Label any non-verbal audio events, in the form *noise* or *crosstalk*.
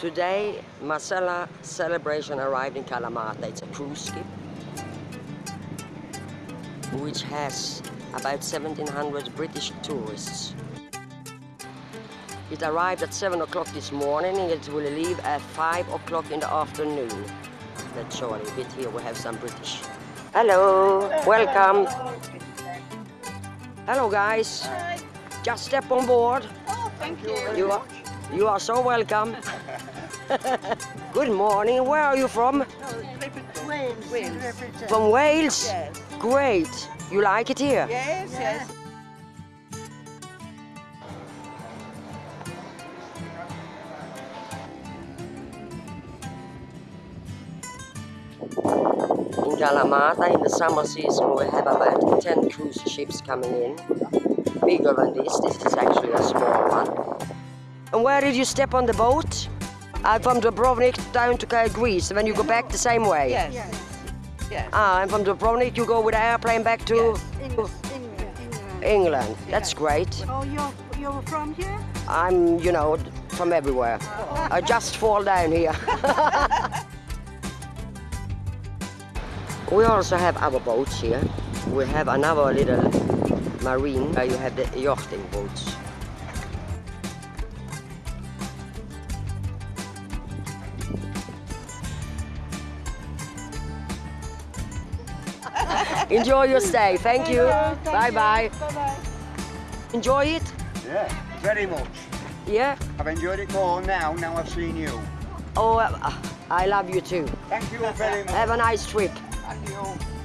Today, Marella Celebration arrived in Kalamata. It's a cruise ship which has about 1700 British tourists. It arrived at 7 o'clock this morning and it will leave at 5 o'clock in the afternoon. Let's show a little bit here, we have some British. Hello, welcome. Hello guys. Just step on board. Oh, thank you. You are, you are so welcome. *laughs* *laughs* Good morning. Where are you from? Oh, Wales. Wales. From Wales? Yes. Great. You like it here? Yes, yes. In Kalamata, in the summer season, we have about 10 cruise ships coming in. Bigger than this. This is actually a small one. And where did you step on the boat? Uh, from Dubrovnik down to Kyle, Greece, and then you go back the same way? Yes. Yes. Ah, and from Dubrovnik you go with the airplane back to England. England. That's great. Oh, you're, you're from here? I'm, you know, from everywhere. I just fall down here. *laughs* we also have our boats here. We have another little marine where you have the yachting boats. Enjoy your stay. Thank you. Bye bye. Enjoy it? Yeah, very much. Yeah? I've enjoyed it more now, now I've seen you. Oh, uh, I love you too. Thank you very much. Have a nice trip. Thank you.